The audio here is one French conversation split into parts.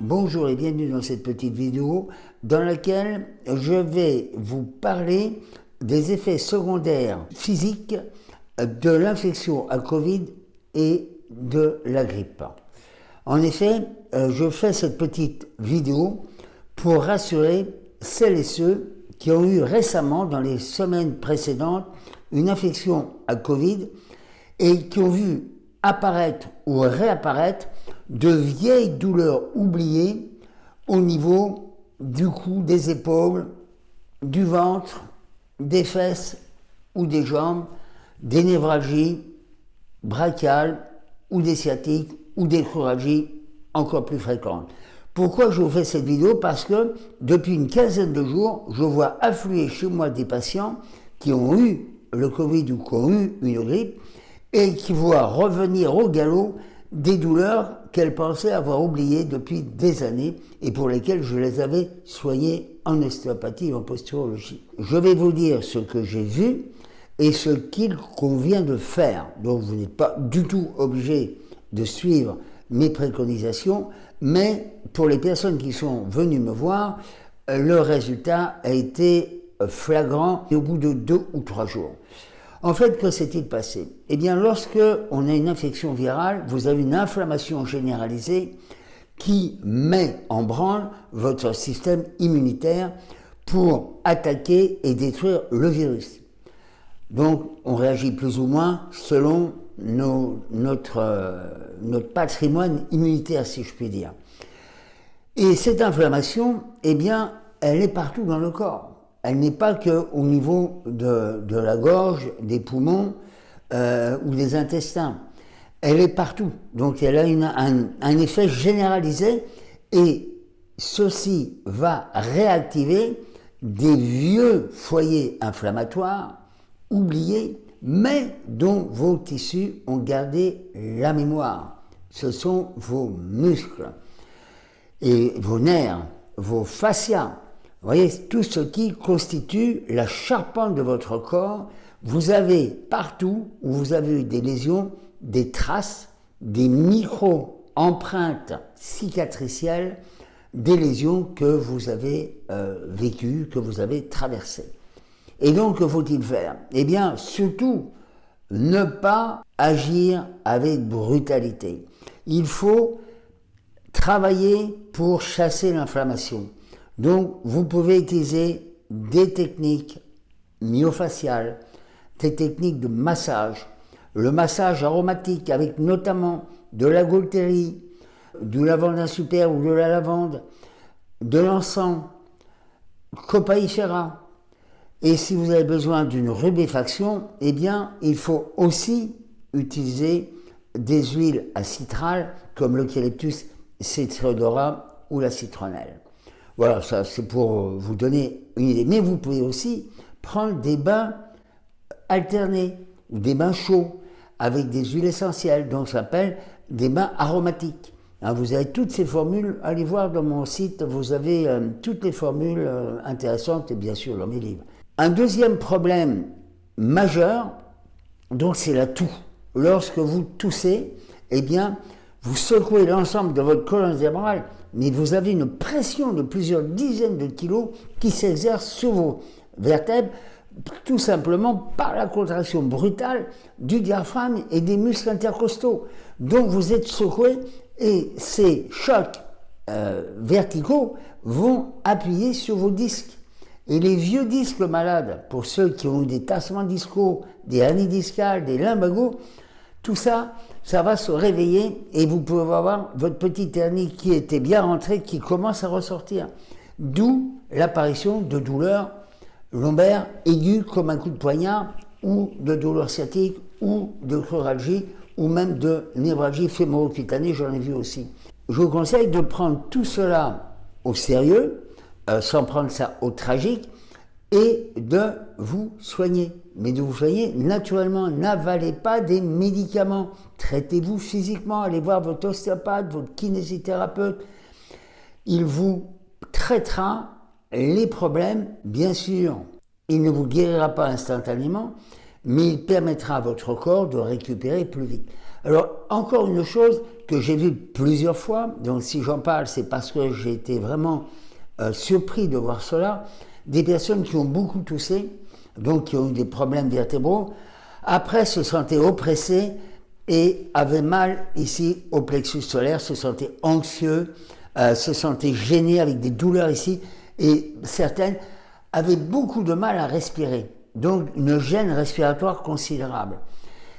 Bonjour et bienvenue dans cette petite vidéo dans laquelle je vais vous parler des effets secondaires physiques de l'infection à Covid et de la grippe. En effet, euh, je fais cette petite vidéo pour rassurer celles et ceux qui ont eu récemment, dans les semaines précédentes, une infection à Covid et qui ont vu apparaître ou réapparaître de vieilles douleurs oubliées au niveau du cou, des épaules, du ventre, des fesses ou des jambes, des névralgies brachiales ou des sciatiques ou des choragies encore plus fréquentes. Pourquoi je vous fais cette vidéo? Parce que depuis une quinzaine de jours, je vois affluer chez moi des patients qui ont eu le Covid ou qui ont eu une grippe et qui voient revenir au galop des douleurs qu'elles pensaient avoir oubliées depuis des années et pour lesquelles je les avais soignées en ostéopathie et en posturologie. Je vais vous dire ce que j'ai vu et ce qu'il convient de faire. Donc vous n'êtes pas du tout obligé de suivre mes préconisations, mais pour les personnes qui sont venues me voir, le résultat a été flagrant au bout de deux ou trois jours. En fait, que s'est-il passé? Eh bien, lorsque on a une infection virale, vous avez une inflammation généralisée qui met en branle votre système immunitaire pour attaquer et détruire le virus. Donc, on réagit plus ou moins selon notre, euh, notre patrimoine immunitaire, si je puis dire. Et cette inflammation, eh bien, elle est partout dans le corps elle n'est pas qu'au niveau de, la gorge, des poumons euh, ou des intestins. Elle est partout. Donc elle a un, un, effet généralisé et ceci va réactiver des vieux foyers inflammatoires oubliés, mais dont vos tissus ont gardé la mémoire. Ce sont vos muscles et vos nerfs, vos fascias, vous voyez, tout ce qui constitue la charpente de votre corps, vous avez partout où vous avez eu des lésions, des traces, des micro-empreintes cicatricielles, des lésions que vous avez euh, vécues, que vous avez traversées. Et donc, que faut-il faire? Eh bien, surtout, ne pas agir avec brutalité. Il faut travailler pour chasser l'inflammation. Donc, vous pouvez utiliser des techniques myofaciales, des techniques de massage, le massage aromatique avec notamment de la gaultérie, du lavande super ou de la lavande, de l'encens, copaïfera. Et si vous avez besoin d'une rubéfaction, eh bien, il faut aussi utiliser des huiles à citral comme l'eucalyptus citrodora ou la citronnelle. Voilà, ça c'est pour vous donner une idée. Mais vous pouvez aussi prendre des bains alternés ou des bains chauds avec des huiles essentielles, donc ça s'appelle des bains aromatiques. Hein, vous avez toutes ces formules, allez voir dans mon site, vous avez euh, toutes les formules euh, intéressantes et bien sûr dans mes livres. Un deuxième problème majeur, donc c'est la toux. Lorsque vous toussez, eh bien, vous secouez l'ensemble de votre colonne vertébrale mais vous avez une pression de plusieurs dizaines de kilos qui s'exerce sur vos vertèbres, tout simplement par la contraction brutale du diaphragme et des muscles intercostaux. Donc vous êtes secoué et ces chocs euh, verticaux vont appuyer sur vos disques. Et les vieux disques malades, pour ceux qui ont eu des tassements discaux, des hernies discales, des lumbagos, tout ça, ça va se réveiller et vous pouvez avoir votre petite hernie qui était bien rentrée, qui commence à ressortir. D'où l'apparition de douleurs lombaires aiguës comme un coup de poignard, ou de douleurs sciatiques, ou de choralgie, ou même de névralgie fémoro-cutanée, j'en ai vu aussi. Je vous conseille de prendre tout cela au sérieux, euh, sans prendre ça au tragique, et de vous soigner. Mais de vous soigner naturellement. N'avalez pas des médicaments. Traitez-vous physiquement. Allez voir votre ostéopathe, votre kinésithérapeute. Il vous traitera les problèmes, bien sûr. Il ne vous guérira pas instantanément, mais il permettra à votre corps de récupérer plus vite. Alors, encore une chose que j'ai vue plusieurs fois, donc si j'en parle, c'est parce que j'ai été vraiment euh, surpris de voir cela, des personnes qui ont beaucoup toussé, donc qui ont eu des problèmes vertébraux, après se sentaient oppressées et avaient mal ici au plexus solaire, se sentaient anxieux, euh, se sentaient gênés avec des douleurs ici, et certaines avaient beaucoup de mal à respirer, donc une gêne respiratoire considérable.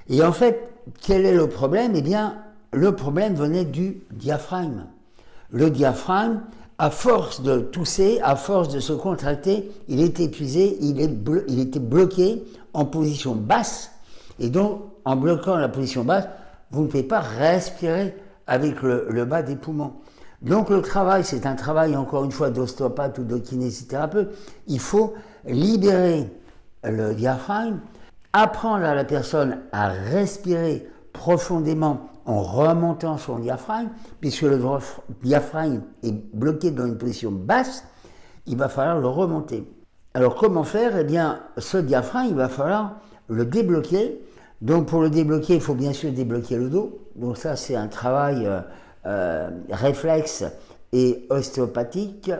Et en fait, quel est le problème? Eh bien, le problème venait du diaphragme. Le diaphragme, à force de tousser, à force de se contracter, il est épuisé, il, est était bloqué en position basse. Et donc, en bloquant la position basse, vous ne pouvez pas respirer avec le, bas des poumons. Donc le travail, c'est un travail encore une fois d'ostéopathe ou de kinésithérapeute. Il faut libérer le diaphragme, apprendre à la personne à respirer profondément en remontant son diaphragme, puisque le diaphragme est bloqué dans une position basse, il va falloir le remonter. Alors comment faire? Eh bien, ce diaphragme, il va falloir le débloquer. Donc pour le débloquer, il faut bien sûr débloquer le dos. Donc ça, c'est un travail euh, euh, réflexe et ostéopathique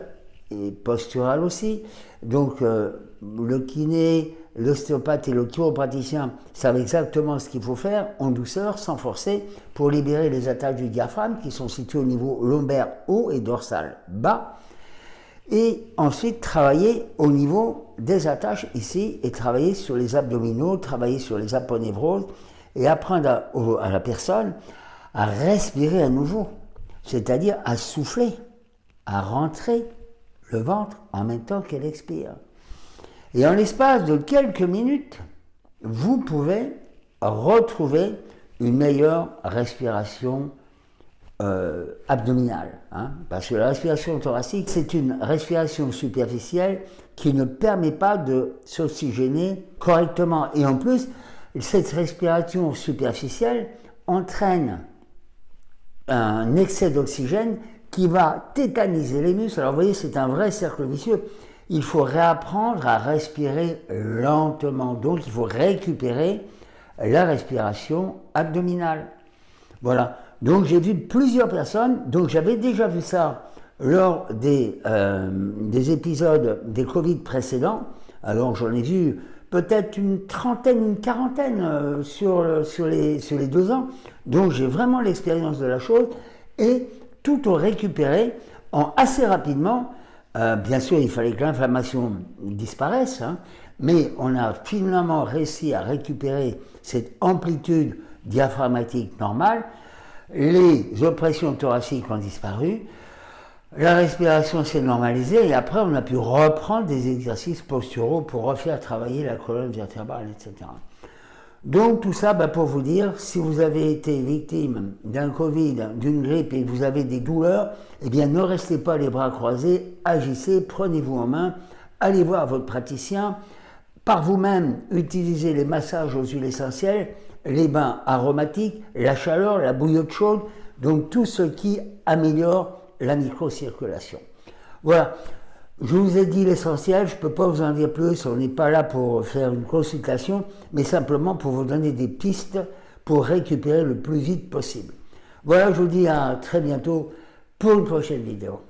et postural aussi. Donc euh, le kiné, l'ostéopathe et le chiropraticien savent exactement ce qu'il faut faire en douceur, sans forcer, pour libérer les attaches du diaphragme qui sont situées au niveau lombaire haut et dorsal bas. Et ensuite travailler au niveau des attaches ici et travailler sur les abdominaux, travailler sur les aponevroses et apprendre à la personne à respirer à nouveau, c'est-à-dire à souffler, à rentrer le ventre en même temps qu'elle expire. Et en l'espace de quelques minutes, vous pouvez retrouver une meilleure respiration euh, abdominale. Hein. parce que la respiration thoracique, c'est une respiration superficielle qui ne permet pas de s'oxygéner correctement. Et en plus, cette respiration superficielle entraîne un excès d'oxygène qui va tétaniser les muscles. Alors vous voyez, c'est un vrai cercle vicieux il faut réapprendre à respirer lentement. Donc il faut récupérer la respiration abdominale. Voilà. Donc j'ai vu plusieurs personnes, donc j'avais déjà vu ça lors des, euh, des épisodes des Covid précédents. Alors j'en ai vu peut-être une trentaine, une quarantaine euh, sur, sur, les, sur les deux ans. Donc j'ai vraiment l'expérience de la chose et tout ont récupéré assez rapidement euh, bien sûr, il fallait que l'inflammation disparaisse, hein, mais on a finalement réussi à récupérer cette amplitude diaphragmatique normale. Les oppressions thoraciques ont disparu, la respiration s'est normalisée et après on a pu reprendre des exercices posturaux pour refaire travailler la colonne vertébrale, etc. Donc tout ça bah, pour vous dire, si vous avez été victime d'un Covid, d'une grippe et que vous avez des douleurs, eh bien ne restez pas les bras croisés, agissez, prenez-vous en main, allez voir votre praticien, par vous-même utilisez les massages aux huiles essentielles, les bains aromatiques, la chaleur, la bouillotte chaude, donc tout ce qui améliore la microcirculation. Voilà, je vous ai dit l'essentiel, je ne peux pas vous en dire plus, on n'est pas là pour faire une consultation, mais simplement pour vous donner des pistes pour récupérer le plus vite possible. Voilà, je vous dis à très bientôt pour une prochaine vidéo.